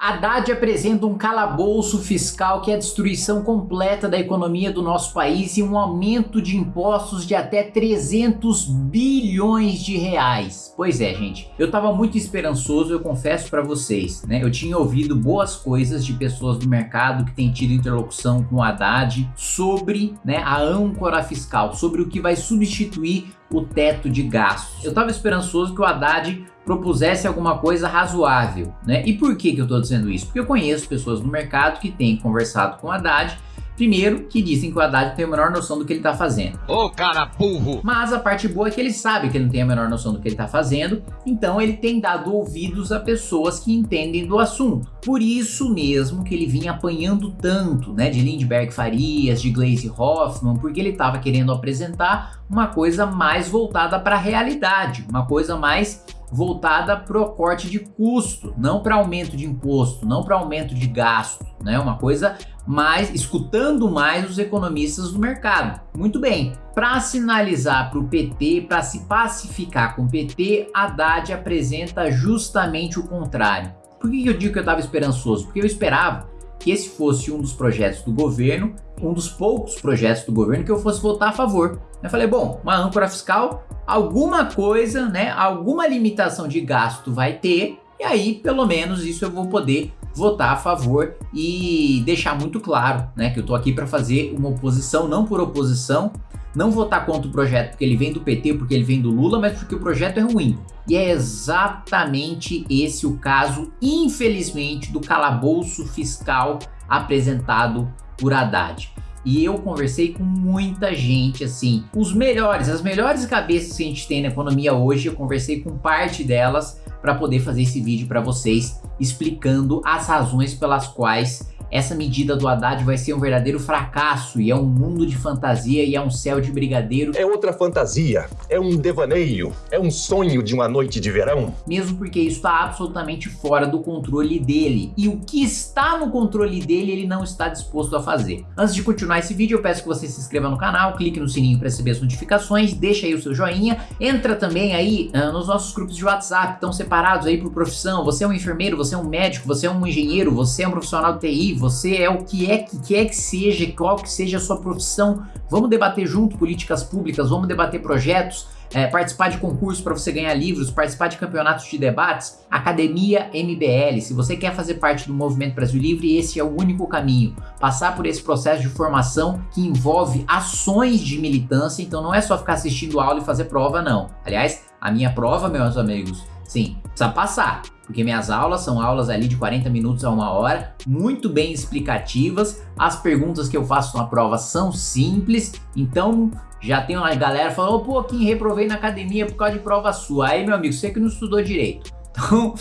Haddad apresenta um calabouço fiscal que é a destruição completa da economia do nosso país e um aumento de impostos de até 300 bilhões de reais. Pois é, gente, eu tava muito esperançoso, eu confesso para vocês, né? Eu tinha ouvido boas coisas de pessoas do mercado que têm tido interlocução com o Haddad sobre né, a âncora fiscal, sobre o que vai substituir o teto de gastos. Eu tava esperançoso que o Haddad propusesse alguma coisa razoável, né? E por que, que eu estou dizendo isso? Porque eu conheço pessoas no mercado que têm conversado com o Haddad Primeiro, que dizem que o Haddad tem a menor noção do que ele tá fazendo. Ô cara burro! Mas a parte boa é que ele sabe que ele não tem a menor noção do que ele tá fazendo, então ele tem dado ouvidos a pessoas que entendem do assunto. Por isso mesmo que ele vinha apanhando tanto, né, de Lindbergh Farias, de Glaze Hoffman, porque ele tava querendo apresentar uma coisa mais voltada para a realidade, uma coisa mais voltada para o corte de custo, não para aumento de imposto, não para aumento de gasto, né? Uma coisa mais escutando mais os economistas do mercado. Muito bem. Para sinalizar para o PT, para se pacificar com o PT, Haddad apresenta justamente o contrário. Por que eu digo que eu estava esperançoso? Porque eu esperava que esse fosse um dos projetos do governo, um dos poucos projetos do governo que eu fosse votar a favor. Eu falei, bom, uma âncora fiscal, alguma coisa, né, alguma limitação de gasto vai ter, e aí pelo menos isso eu vou poder votar a favor e deixar muito claro, né, que eu tô aqui para fazer uma oposição, não por oposição, não votar contra o projeto porque ele vem do PT, porque ele vem do Lula, mas porque o projeto é ruim. E é exatamente esse o caso, infelizmente, do calabouço fiscal apresentado por Haddad. E eu conversei com muita gente, assim, os melhores, as melhores cabeças que a gente tem na economia hoje, eu conversei com parte delas para poder fazer esse vídeo para vocês, explicando as razões pelas quais essa medida do Haddad vai ser um verdadeiro fracasso e é um mundo de fantasia e é um céu de brigadeiro. É outra fantasia, é um devaneio, é um sonho de uma noite de verão. Mesmo porque isso está absolutamente fora do controle dele. E o que está no controle dele, ele não está disposto a fazer. Antes de continuar esse vídeo, eu peço que você se inscreva no canal, clique no sininho para receber as notificações, deixa aí o seu joinha, entra também aí uh, nos nossos grupos de WhatsApp, estão separados aí por profissão, você é um enfermeiro, você é um médico, você é um engenheiro, você é um profissional de TI, você é o que é que quer que seja, qual que seja a sua profissão. Vamos debater junto políticas públicas, vamos debater projetos, é, participar de concursos para você ganhar livros, participar de campeonatos de debates, Academia MBL. Se você quer fazer parte do Movimento Brasil Livre, esse é o único caminho. Passar por esse processo de formação que envolve ações de militância, então não é só ficar assistindo aula e fazer prova, não. Aliás, a minha prova, meus amigos, sim, precisa passar porque minhas aulas são aulas ali de 40 minutos a uma hora, muito bem explicativas, as perguntas que eu faço na prova são simples, então já tem uma galera falando, pô, Kim, reprovei na academia por causa de prova sua, aí meu amigo, você que não estudou direito. Então,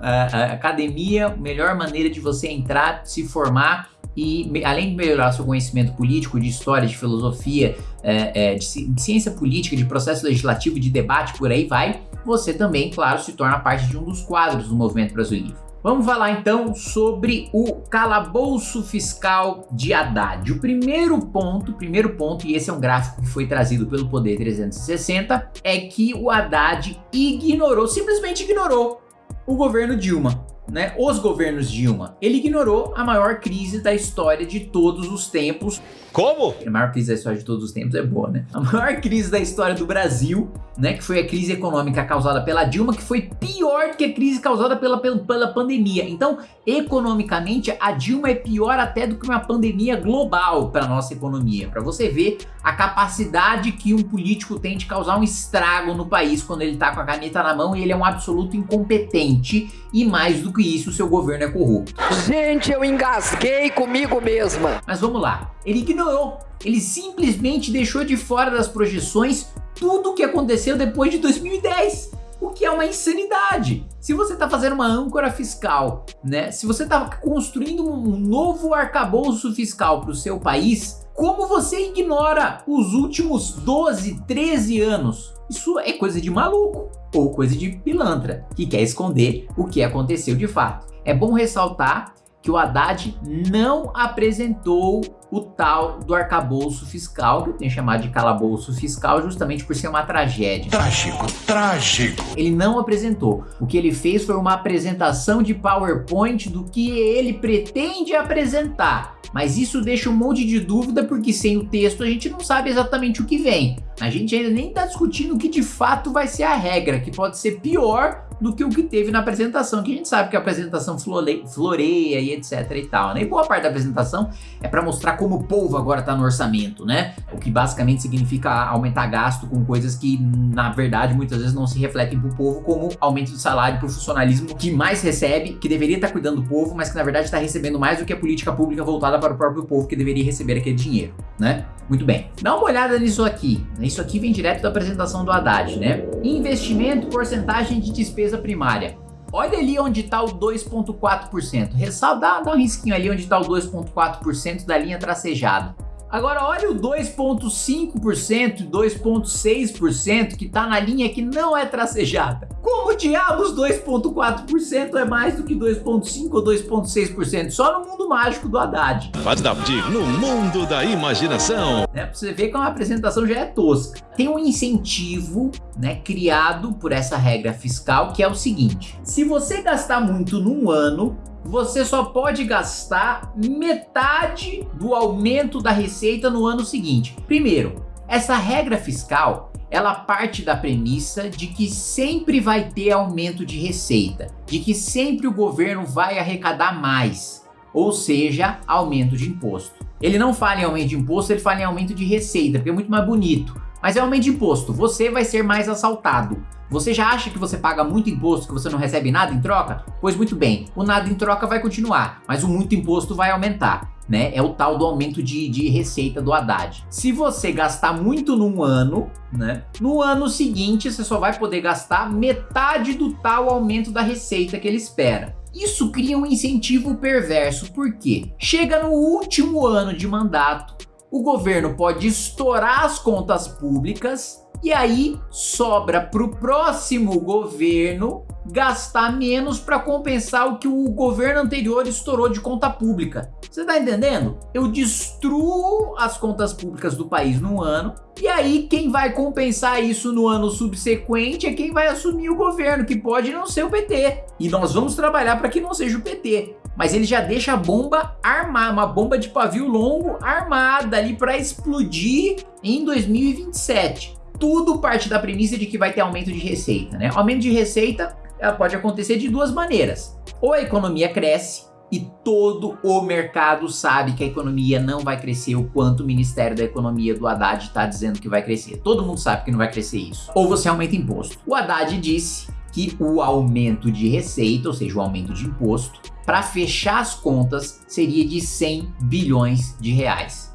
a, academia, melhor maneira de você entrar, se formar e além de melhorar seu conhecimento político, de história, de filosofia, é, é, de ciência política, de processo legislativo, de debate, por aí vai, você também, claro, se torna parte de um dos quadros do Movimento Brasil Livre. Vamos falar então sobre o calabouço fiscal de Haddad. O primeiro ponto, primeiro ponto, e esse é um gráfico que foi trazido pelo Poder 360, é que o Haddad ignorou, simplesmente ignorou o governo Dilma né, os governos Dilma. Ele ignorou a maior crise da história de todos os tempos. Como? A maior crise da história de todos os tempos é boa, né? A maior crise da história do Brasil, né, que foi a crise econômica causada pela Dilma, que foi pior que a crise causada pela, pela pandemia. Então, economicamente, a Dilma é pior até do que uma pandemia global para nossa economia. Para você ver a capacidade que um político tem de causar um estrago no país quando ele tá com a caneta na mão e ele é um absoluto incompetente e mais do que isso, seu governo é corrupto. Gente, eu engasguei comigo mesma. Mas vamos lá, ele ignorou, ele simplesmente deixou de fora das projeções tudo o que aconteceu depois de 2010 o que é uma insanidade. Se você está fazendo uma âncora fiscal, né? Se você está construindo um novo arcabouço fiscal para o seu país, como você ignora os últimos 12, 13 anos? Isso é coisa de maluco ou coisa de pilantra que quer esconder o que aconteceu de fato. É bom ressaltar que o Haddad não apresentou o tal do arcabouço fiscal, que eu tenho chamado de calabouço fiscal, justamente por ser uma tragédia. Trágico, trágico. Ele não apresentou. O que ele fez foi uma apresentação de PowerPoint do que ele pretende apresentar. Mas isso deixa um monte de dúvida, porque sem o texto a gente não sabe exatamente o que vem. A gente ainda nem está discutindo o que de fato vai ser a regra, que pode ser pior do que o que teve na apresentação, que a gente sabe que a apresentação floreia e etc e tal, né? E boa parte da apresentação é para mostrar como o povo agora está no orçamento, né? O que basicamente significa aumentar gasto com coisas que, na verdade, muitas vezes não se refletem para o povo, como aumento de salário para funcionalismo que mais recebe, que deveria estar tá cuidando do povo, mas que na verdade está recebendo mais do que a política pública voltada para o próprio povo que deveria receber aquele dinheiro, né? Muito bem. Dá uma olhada nisso aqui. Isso aqui vem direto da apresentação do Haddad, né? Investimento, porcentagem de despesa primária. Olha ali onde está o 2,4%. Ressalta, dá, dá um risquinho ali onde está o 2,4% da linha tracejada. Agora olha o 2,5% e 2,6% que está na linha que não é tracejada. Como diabos 2,4% é mais do que 2,5% ou 2,6%? Só no mundo mágico do Haddad. Adaptive no mundo da imaginação. É, pra você ver que a apresentação já é tosca. Tem um incentivo né, criado por essa regra fiscal que é o seguinte. Se você gastar muito num ano, você só pode gastar metade do aumento da receita no ano seguinte. Primeiro, essa regra fiscal ela parte da premissa de que sempre vai ter aumento de receita, de que sempre o governo vai arrecadar mais, ou seja, aumento de imposto. Ele não fala em aumento de imposto, ele fala em aumento de receita, porque é muito mais bonito. Mas é aumento de imposto, você vai ser mais assaltado. Você já acha que você paga muito imposto, que você não recebe nada em troca? Pois muito bem, o nada em troca vai continuar, mas o muito imposto vai aumentar. Né? É o tal do aumento de, de receita do Haddad. Se você gastar muito num ano, né? No ano seguinte você só vai poder gastar metade do tal aumento da receita que ele espera. Isso cria um incentivo perverso, porque chega no último ano de mandato, o governo pode estourar as contas públicas e aí sobra para o próximo governo gastar menos para compensar o que o governo anterior estourou de conta pública. Você tá entendendo? Eu destruo as contas públicas do país num ano e aí quem vai compensar isso no ano subsequente é quem vai assumir o governo, que pode não ser o PT. E nós vamos trabalhar para que não seja o PT. Mas ele já deixa a bomba armada, uma bomba de pavio longo armada ali para explodir em 2027 tudo parte da premissa de que vai ter aumento de receita, né? Aumento de receita ela pode acontecer de duas maneiras. Ou a economia cresce e todo o mercado sabe que a economia não vai crescer o quanto o Ministério da Economia do Haddad está dizendo que vai crescer. Todo mundo sabe que não vai crescer isso. Ou você aumenta imposto. O Haddad disse que o aumento de receita, ou seja, o aumento de imposto, para fechar as contas seria de 100 bilhões de reais.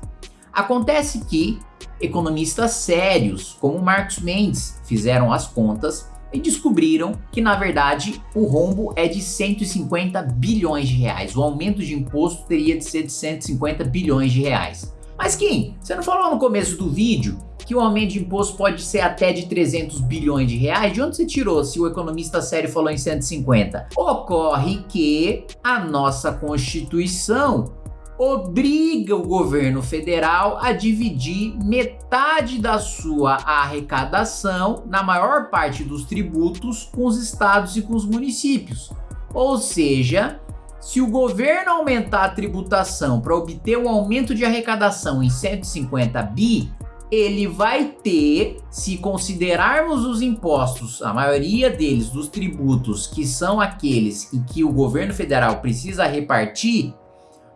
Acontece que economistas sérios, como Marcos Mendes, fizeram as contas e descobriram que na verdade o rombo é de 150 bilhões de reais. O aumento de imposto teria de ser de 150 bilhões de reais. Mas Kim, você não falou no começo do vídeo que o aumento de imposto pode ser até de 300 bilhões de reais? De onde você tirou se o economista sério falou em 150? Ocorre que a nossa Constituição obriga o governo federal a dividir metade da sua arrecadação na maior parte dos tributos com os estados e com os municípios. Ou seja, se o governo aumentar a tributação para obter um aumento de arrecadação em 150 bi, ele vai ter, se considerarmos os impostos, a maioria deles dos tributos, que são aqueles em que o governo federal precisa repartir,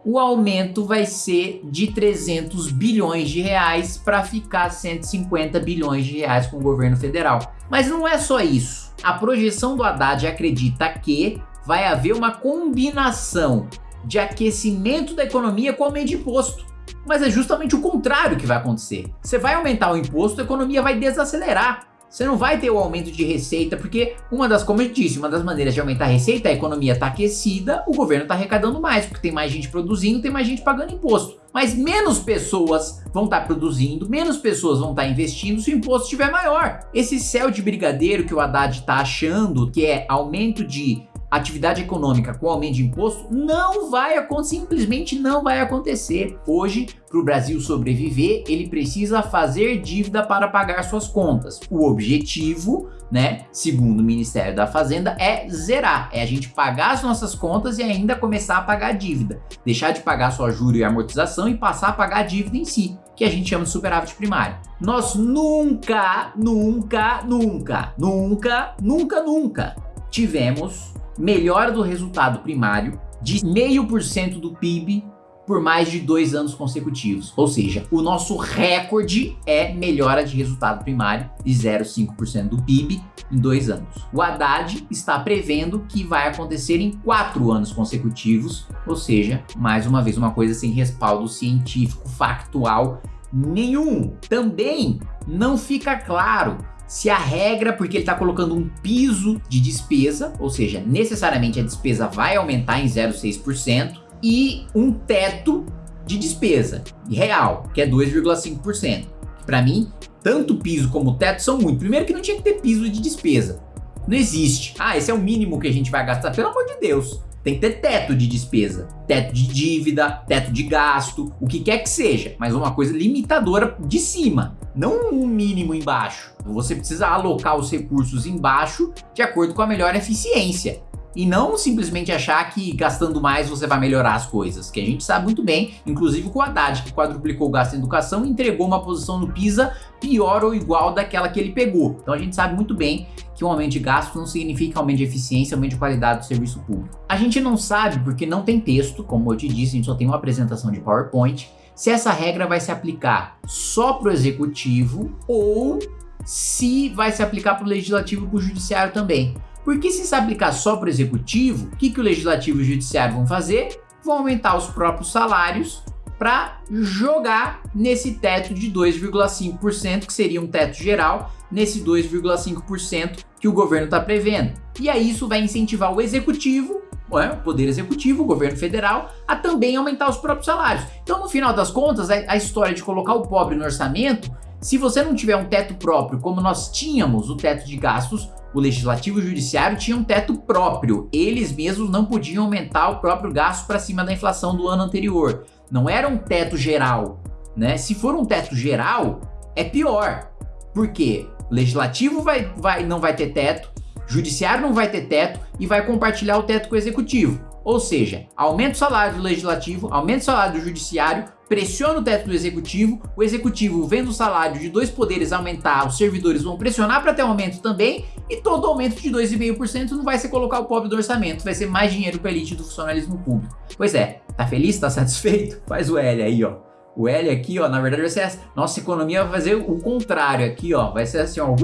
o aumento vai ser de 300 bilhões de reais para ficar 150 bilhões de reais com o governo federal. Mas não é só isso. A projeção do Haddad acredita que vai haver uma combinação de aquecimento da economia com aumento de imposto. Mas é justamente o contrário que vai acontecer. Você vai aumentar o imposto, a economia vai desacelerar você não vai ter o aumento de receita, porque uma das, como eu disse, uma das maneiras de aumentar a receita, a economia está aquecida, o governo está arrecadando mais, porque tem mais gente produzindo, tem mais gente pagando imposto. Mas menos pessoas vão estar tá produzindo, menos pessoas vão estar tá investindo se o imposto estiver maior. Esse céu de brigadeiro que o Haddad está achando, que é aumento de atividade econômica com aumento de imposto não vai acontecer, simplesmente não vai acontecer. Hoje, para o Brasil sobreviver, ele precisa fazer dívida para pagar suas contas. O objetivo, né, segundo o Ministério da Fazenda, é zerar, é a gente pagar as nossas contas e ainda começar a pagar dívida, deixar de pagar só juro e amortização e passar a pagar a dívida em si, que a gente chama de superávit primário. Nós nunca, nunca, nunca, nunca, nunca, nunca tivemos melhora do resultado primário de 0,5% do PIB por mais de dois anos consecutivos. Ou seja, o nosso recorde é melhora de resultado primário de 0,5% do PIB em dois anos. O Haddad está prevendo que vai acontecer em quatro anos consecutivos, ou seja, mais uma vez uma coisa sem respaldo científico, factual nenhum. Também não fica claro se a regra, porque ele está colocando um piso de despesa, ou seja, necessariamente a despesa vai aumentar em 0,6%, e um teto de despesa real, que é 2,5%. Para mim, tanto piso como teto são muito. Primeiro que não tinha que ter piso de despesa. Não existe. Ah, esse é o mínimo que a gente vai gastar. Pelo amor de Deus. Tem que ter teto de despesa, teto de dívida, teto de gasto, o que quer que seja, mas uma coisa limitadora de cima, não um mínimo embaixo. Você precisa alocar os recursos embaixo de acordo com a melhor eficiência. E não simplesmente achar que gastando mais você vai melhorar as coisas, que a gente sabe muito bem, inclusive com o Haddad, que quadruplicou o gasto em educação e entregou uma posição no PISA pior ou igual daquela que ele pegou. Então a gente sabe muito bem que um aumento de gasto não significa aumento de eficiência, aumento de qualidade do serviço público. A gente não sabe porque não tem texto, como eu te disse, a gente só tem uma apresentação de PowerPoint, se essa regra vai se aplicar só para o executivo ou se vai se aplicar para o legislativo e para o judiciário também. Porque se se aplicar só para o executivo, o que, que o legislativo e o judiciário vão fazer? Vão aumentar os próprios salários para jogar nesse teto de 2,5%, que seria um teto geral, nesse 2,5% que o governo está prevendo. E aí isso vai incentivar o executivo, o poder executivo, o governo federal, a também aumentar os próprios salários. Então, no final das contas, a história de colocar o pobre no orçamento, se você não tiver um teto próprio, como nós tínhamos o teto de gastos, o Legislativo e o Judiciário tinham um teto próprio. Eles mesmos não podiam aumentar o próprio gasto para cima da inflação do ano anterior. Não era um teto geral, né? Se for um teto geral, é pior. Por quê? Legislativo vai, vai, não vai ter teto, Judiciário não vai ter teto e vai compartilhar o teto com o Executivo. Ou seja, aumenta o salário do Legislativo, aumenta o salário do Judiciário, pressiona o teto do Executivo, o Executivo vendo o salário de dois poderes aumentar, os servidores vão pressionar para ter aumento também, e todo aumento de 2,5% não vai ser colocar o pobre do orçamento, vai ser mais dinheiro para elite do funcionalismo público. Pois é, tá feliz? Tá satisfeito? Faz o L aí, ó. O L aqui, ó, na verdade vai ser essa. Nossa economia vai fazer o contrário aqui, ó. Vai ser assim, ó.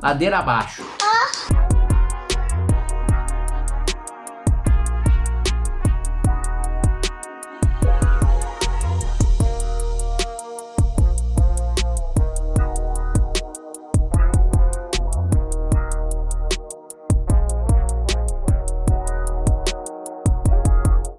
Ladeira abaixo.